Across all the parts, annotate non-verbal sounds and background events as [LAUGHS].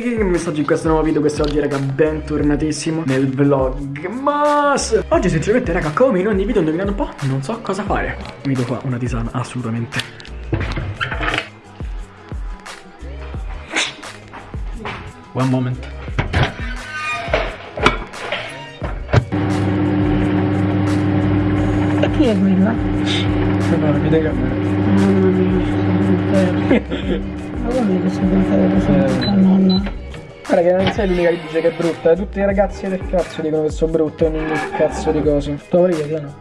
primo messaggio in questo nuovo video Quest'oggi raga bentornatissimo nel vlog Mas Oggi sinceramente raga come in ogni video indovinate un po' Non so cosa fare Mi do qua una tisana assolutamente One moment E chi è quella? No, mi dai camera Mamma mia, Ma guarda che sono diventata così la nonna. Guarda che non sei l'unica che dice che è brutta eh. Tutti i ragazzi del cazzo dicono che sono brutte Ogni cazzo di cose Sto io, piano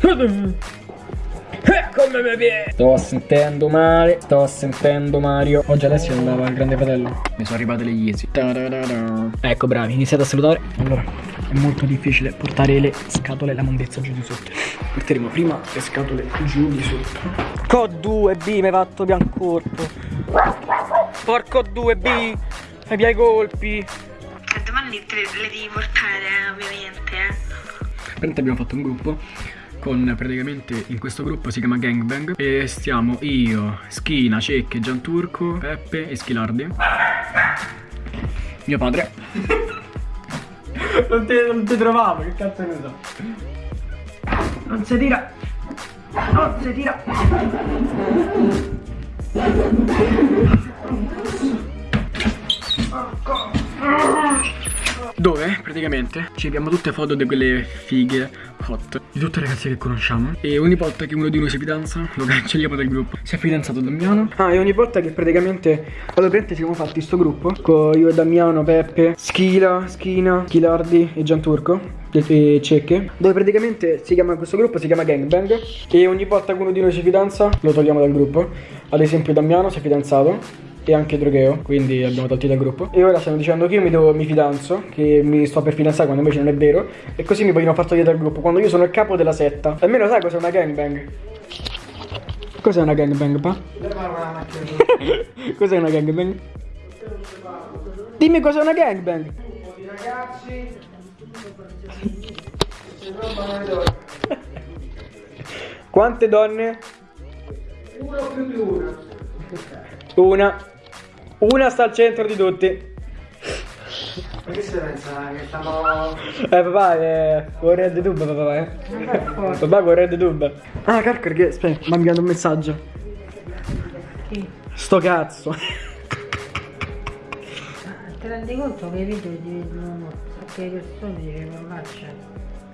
Eh, Come mi viene? Sto sentendo male, sto sentendo Mario. Oggi Alessio andava al grande fratello. Mi sono arrivate le Yeezy. Ecco bravi, iniziate a salutare. Allora, è molto difficile portare le scatole la mondezza giù di sotto. Porteremo prima le scatole giù di sotto. Co 2B mi hai fatto biancorpo. Porco 2B, ai miei colpi. Che domani te le, devi portare, eh, ovviamente, eh. Praticamente abbiamo fatto un gruppo con praticamente in questo gruppo si chiama Gangbang e stiamo io, Schina, Cecche, Gianturco, Peppe e Schilardi. Mio padre. non, ti, non ti trovavo, che cazzo ne so. Non si tira. Non si tira. Dove praticamente? Ci abbiamo tutte foto di quelle fighe hot di tutte le ragazze che conosciamo. E ogni volta che uno di noi si fidanza lo cancelliamo dal gruppo. Si è fidanzato Damiano. Ah e ogni volta che praticamente allora praticamente ci siamo fatti sto gruppo con io e Damiano, Peppe, Schila, Schina, Chilardi e Gianturco e Cecche dove praticamente si chiama questo gruppo si chiama Gangbang e ogni volta che uno di noi si fidanza lo togliamo dal gruppo. Ad esempio Damiano si è fidanzato e anche Drogheo, quindi abbiamo tolti dal gruppo. E ora stanno dicendo che io mi, devo, mi fidanzo, che mi sto per fidanzare quando invece non è vero, e così mi vogliono far togliere dal gruppo, quando io sono il capo della setta. Almeno sai cos'è una gangbang? Cos'è una gangbang, pa? cos'è una gangbang? Dimmi cos'è una gangbang! Quante donne? Una più di una. Una. Una sta al centro di tutti. Ma che si pensa che stiamo... Eh papà, è con Red Tube papà, eh. Papà con Red Tube. Ah, calcolo che aspetta, mi ha inviato un messaggio. Chi? Sto cazzo. Ti rendi conto che i video ti vedono perché le persone dicono parolacce?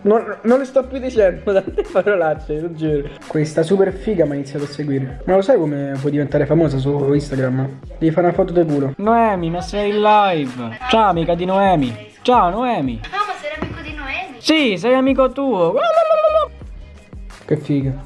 Non, non le sto più dicendo [LAUGHS] tante parolacce, lo giuro. Questa super figa mi ha iniziato a seguire. Ma lo sai come puoi diventare famosa su Instagram? Devi fare una foto del culo. Noemi, ma sei in live. Ciao amica di Noemi. Ciao Noemi. No, ma sei amico di Noemi. Sì, sei amico tuo. Che figa.